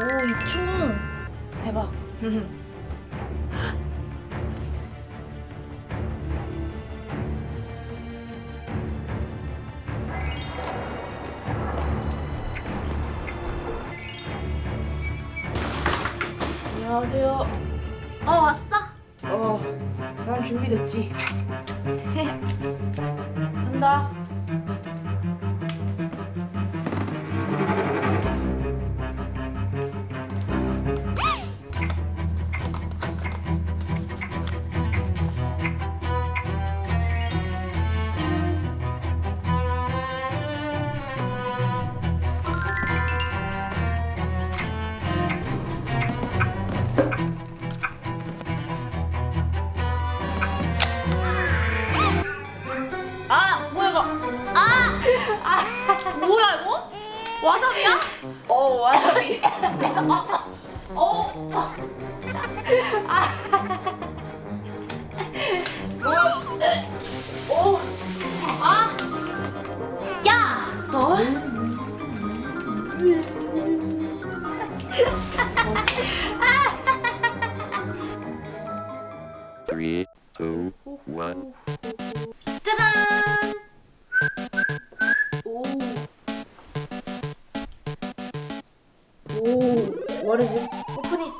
오, 이 총. 대박. 안녕하세요. 어 왔어? 어, 난 준비됐지. 간다. 와사비야? 어 와사비 어, 어. 아. 어. 아. 오, 뭐르지? 오프닝.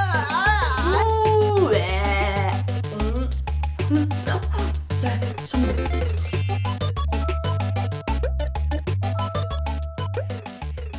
아! 왜? 음. 음. 네,